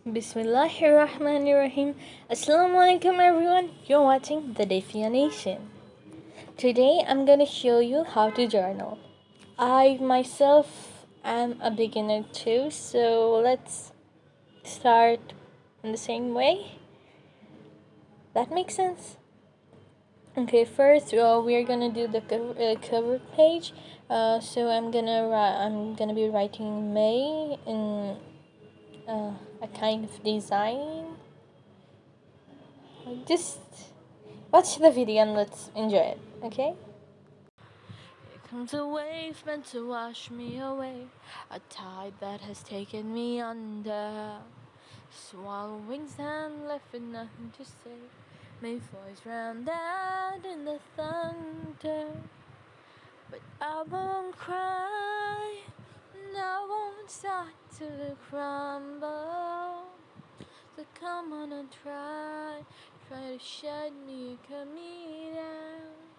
Bismillahirrahmanirrahim. Assalamualaikum everyone. You're watching the Defia Nation. Today I'm gonna show you how to journal. I myself am a beginner too, so let's start in the same way. That makes sense. Okay, first uh, we're gonna do the cover, uh, cover page. Uh, so I'm gonna I'm gonna be writing May in uh, a kind of design. Just watch the video and let's enjoy it. Okay. Here comes a wave meant to wash me away, a tide that has taken me under. Swallow wings and left with nothing to say. My voice drowned out in the thunder. But I won't cry, and I won't start to crumble. So come on and try, try to shut me, cut me down.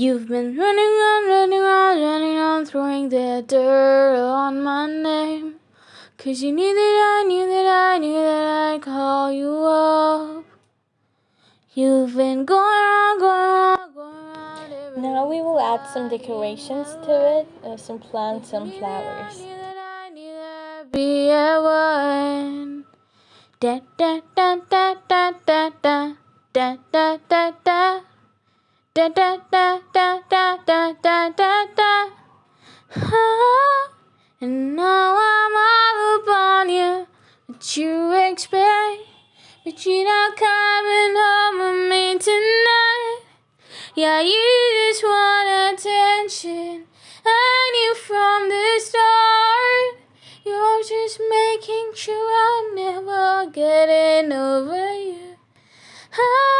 You've been running around, running around, running around, throwing that dirt on my name. Cause you knew that I knew that I knew that I'd call you up. You've been going around, going around, going around. Now we will add some decorations to it, uh, some plants, some flowers. Be a one. Da da da da da da da da da da da da da da da da da da da da and now I'm all upon you what you expect but you're not coming home with me tonight yeah you just want attention I knew from the start you're just making sure I'm never getting over you ah.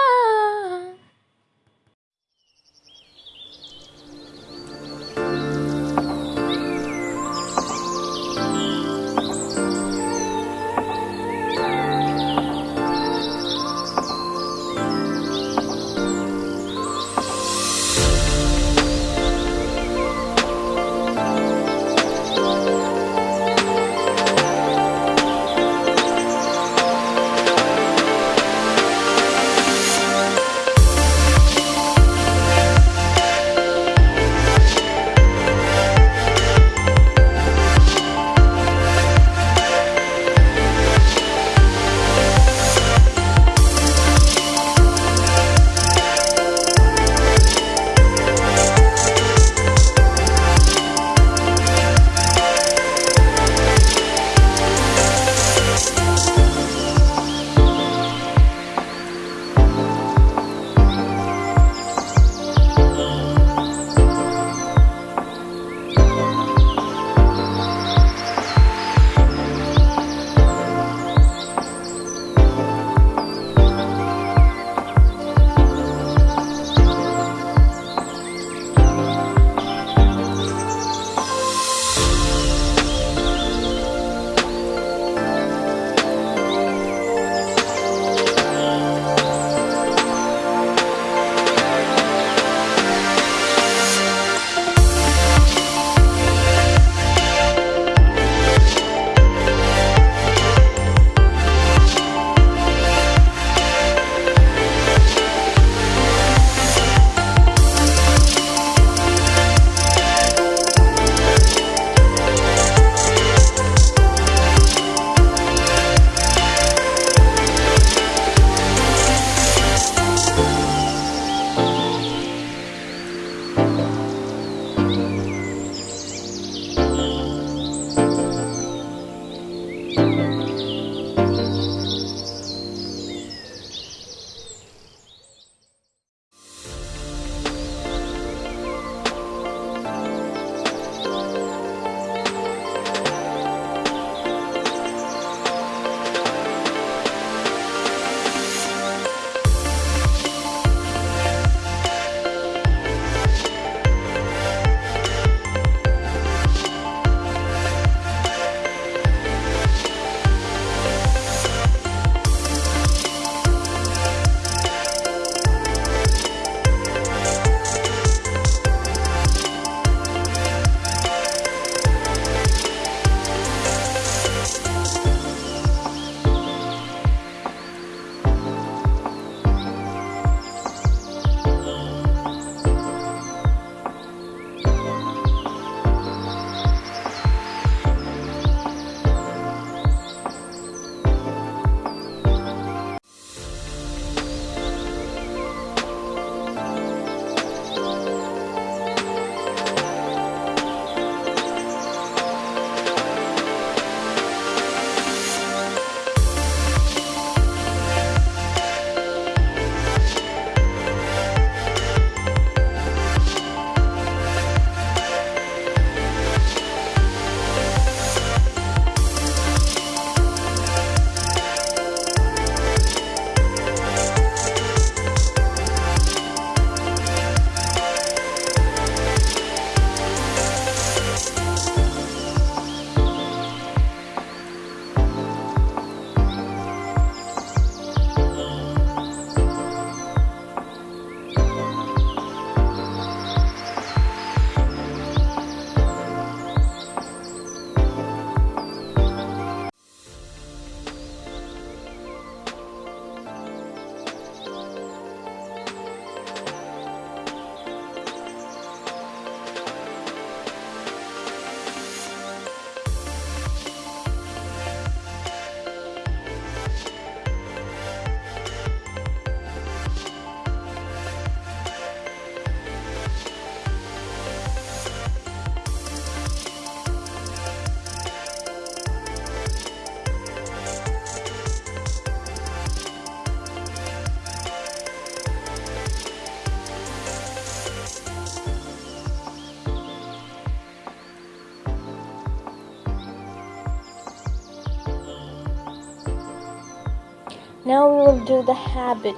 Now we will do the habit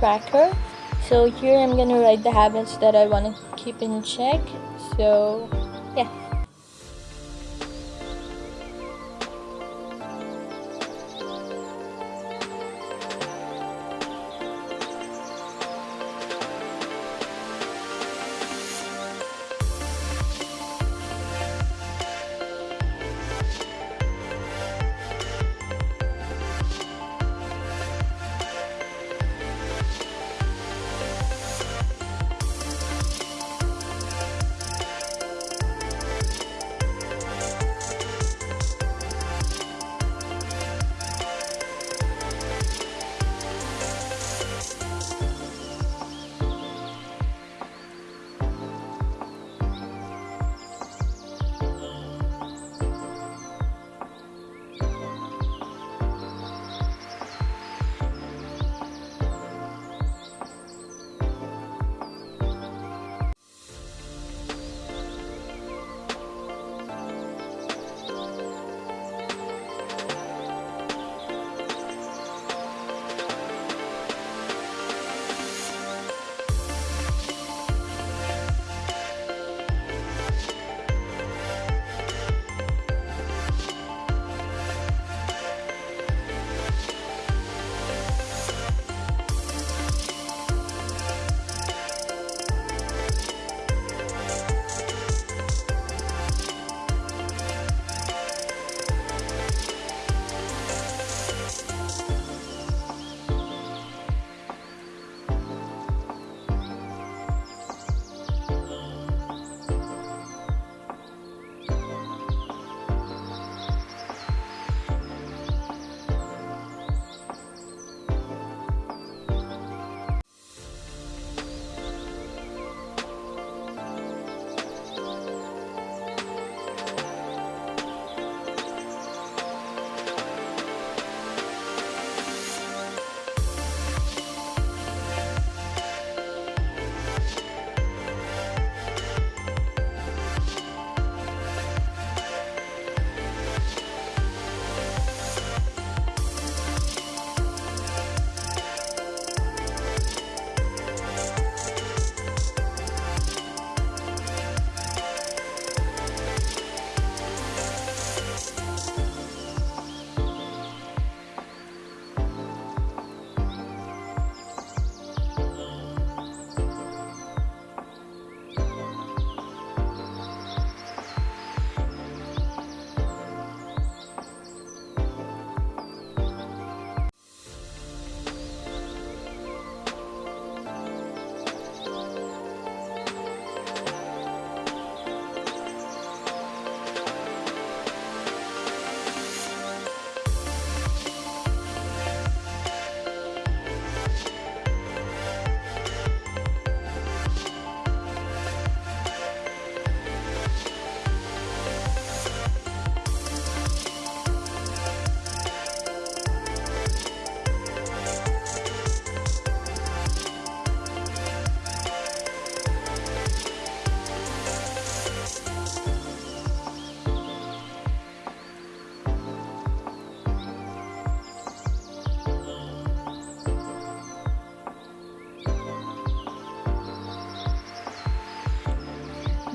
tracker. So here I'm gonna write the habits that I want to keep in check. So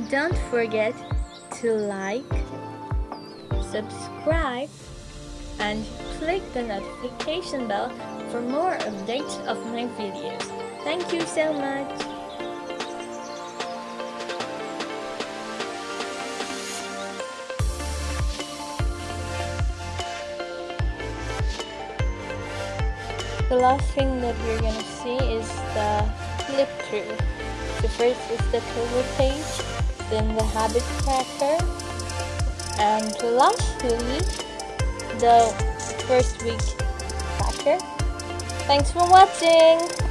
don't forget to like, subscribe, and click the notification bell for more updates of my videos. Thank you so much! The last thing that we're gonna see is the flip through. The first is the cover page, then the habit tracker, and lastly the first week tracker. Thanks for watching!